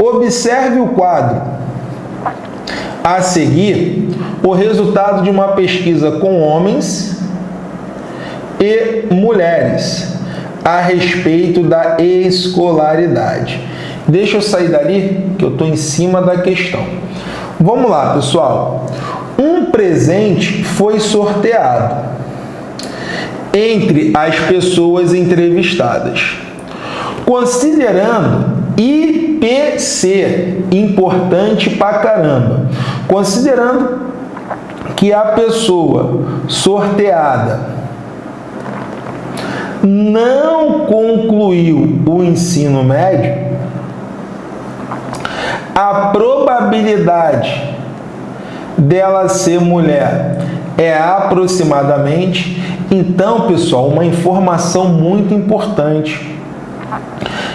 Observe o quadro. A seguir, o resultado de uma pesquisa com homens e mulheres a respeito da escolaridade. Deixa eu sair dali, que eu estou em cima da questão. Vamos lá, pessoal. Um presente foi sorteado entre as pessoas entrevistadas. Considerando IPC, importante pra caramba, considerando que a pessoa sorteada não concluiu o ensino médio, a probabilidade dela ser mulher é aproximadamente. Então, pessoal, uma informação muito importante.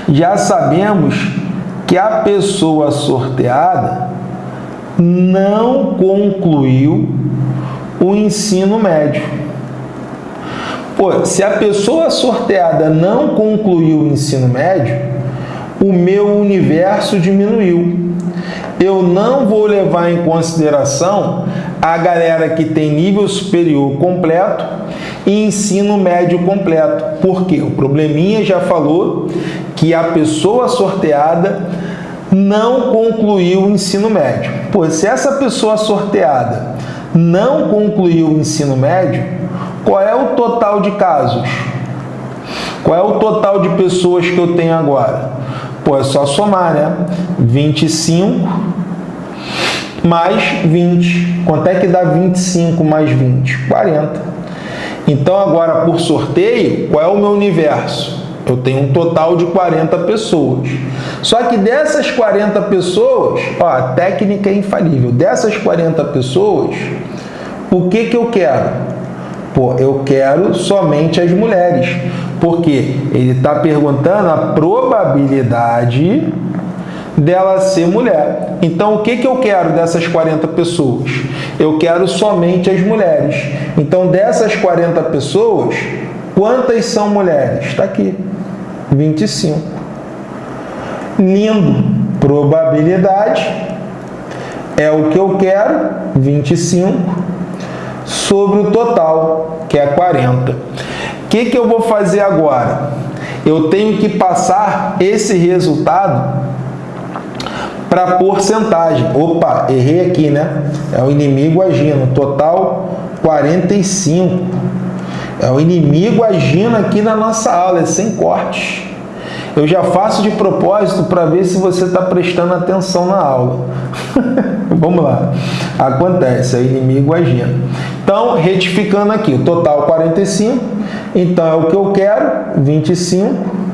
Já sabemos que a pessoa sorteada não concluiu o ensino médio. Pô, se a pessoa sorteada não concluiu o ensino médio, o meu universo diminuiu. Eu não vou levar em consideração a galera que tem nível superior completo e ensino médio completo. Porque o probleminha já falou que a pessoa sorteada não concluiu o ensino médio. Pô, se essa pessoa sorteada não concluiu o ensino médio, qual é o total de casos? Qual é o total de pessoas que eu tenho agora? Pô, é só somar, né? 25 mais 20. Quanto é que dá 25 mais 20? 40. Então, agora, por sorteio, qual é o meu universo? Eu tenho um total de 40 pessoas. Só que dessas 40 pessoas, ó, a técnica é infalível. Dessas 40 pessoas, o que, que eu quero? Pô, eu quero somente as mulheres, porque ele está perguntando a probabilidade dela ser mulher. Então, o que, que eu quero dessas 40 pessoas? Eu quero somente as mulheres. Então, dessas 40 pessoas, quantas são mulheres? Está aqui, 25. Lindo. Probabilidade é o que eu quero, 25 sobre o total, que é 40. O que, que eu vou fazer agora? Eu tenho que passar esse resultado para porcentagem. Opa, errei aqui, né? É o inimigo agindo. Total 45. É o inimigo agindo aqui na nossa aula, é sem cortes. Eu já faço de propósito para ver se você está prestando atenção na aula. Vamos lá. Acontece, é o inimigo agindo. Então, retificando aqui, o total 45, então é o que eu quero, 25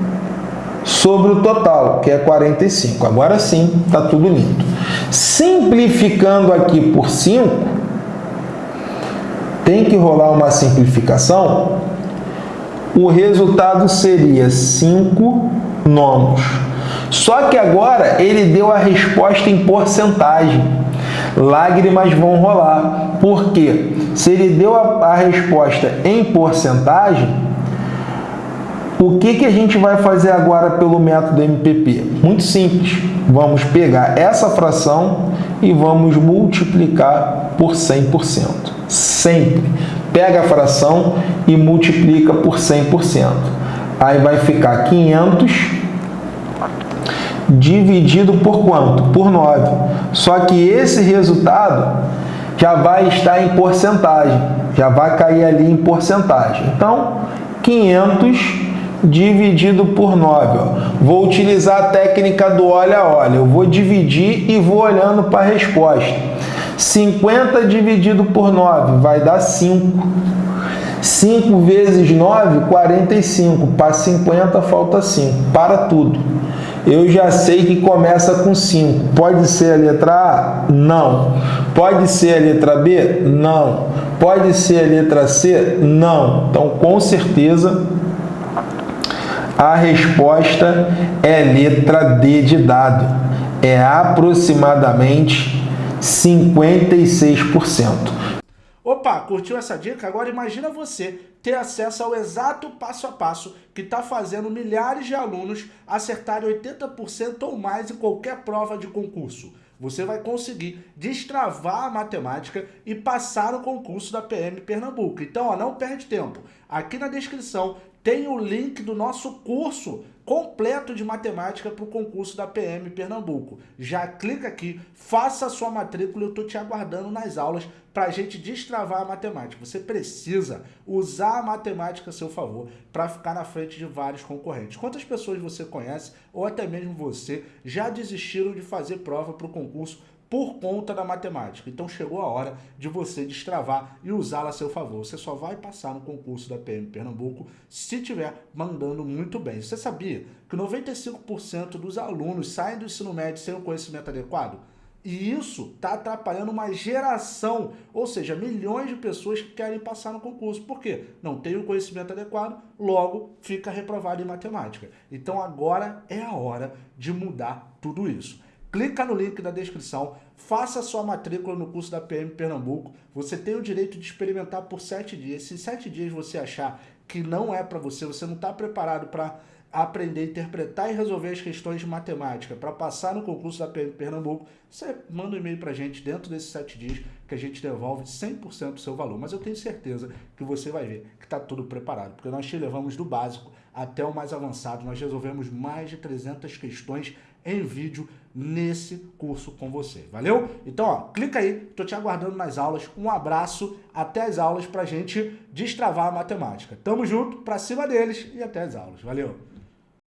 sobre o total, que é 45. Agora sim, está tudo lindo. Simplificando aqui por 5, tem que rolar uma simplificação, o resultado seria 5 nonos. Só que agora ele deu a resposta em porcentagem lágrimas vão rolar. Por quê? Se ele deu a, a resposta em porcentagem, o que, que a gente vai fazer agora pelo método MPP? Muito simples. Vamos pegar essa fração e vamos multiplicar por 100%. Sempre. Pega a fração e multiplica por 100%. Aí vai ficar 500 dividido por quanto? Por 9. Só que esse resultado já vai estar em porcentagem, já vai cair ali em porcentagem. Então, 500 dividido por 9. Ó. Vou utilizar a técnica do olha olha. Eu vou dividir e vou olhando para a resposta. 50 dividido por 9 vai dar 5. 5 vezes 9, 45. Para 50 falta 5. Para tudo eu já sei que começa com 5. Pode ser a letra A? Não. Pode ser a letra B? Não. Pode ser a letra C? Não. Então, com certeza, a resposta é letra D de dado. É aproximadamente 56%. Opa, curtiu essa dica? Agora imagina você ter acesso ao exato passo a passo que está fazendo milhares de alunos acertarem 80% ou mais em qualquer prova de concurso. Você vai conseguir destravar a matemática e passar no concurso da PM Pernambuco. Então, ó, não perde tempo. Aqui na descrição tem o link do nosso curso completo de matemática para o concurso da PM Pernambuco. Já clica aqui, faça a sua matrícula, eu estou te aguardando nas aulas para a gente destravar a matemática. Você precisa usar a matemática a seu favor para ficar na frente de vários concorrentes. Quantas pessoas você conhece, ou até mesmo você, já desistiram de fazer prova para o concurso por conta da matemática. Então chegou a hora de você destravar e usá-la a seu favor. Você só vai passar no concurso da PM Pernambuco se estiver mandando muito bem. Você sabia que 95% dos alunos saem do ensino médio sem o conhecimento adequado? E isso está atrapalhando uma geração, ou seja, milhões de pessoas que querem passar no concurso. Por quê? Não tem o conhecimento adequado, logo fica reprovado em matemática. Então agora é a hora de mudar tudo isso. Clica no link da descrição, faça sua matrícula no curso da PM Pernambuco. Você tem o direito de experimentar por sete dias. Se sete dias você achar que não é para você, você não está preparado para aprender interpretar e resolver as questões de matemática para passar no concurso da PM Pernambuco, você manda um e-mail para a gente dentro desses sete dias que a gente devolve 100% do seu valor. Mas eu tenho certeza que você vai ver que está tudo preparado, porque nós te levamos do básico até o mais avançado. Nós resolvemos mais de 300 questões em vídeo nesse curso com você. Valeu? Então, ó, clica aí, tô te aguardando nas aulas. Um abraço, até as aulas pra gente destravar a matemática. Tamo junto, pra cima deles e até as aulas. Valeu!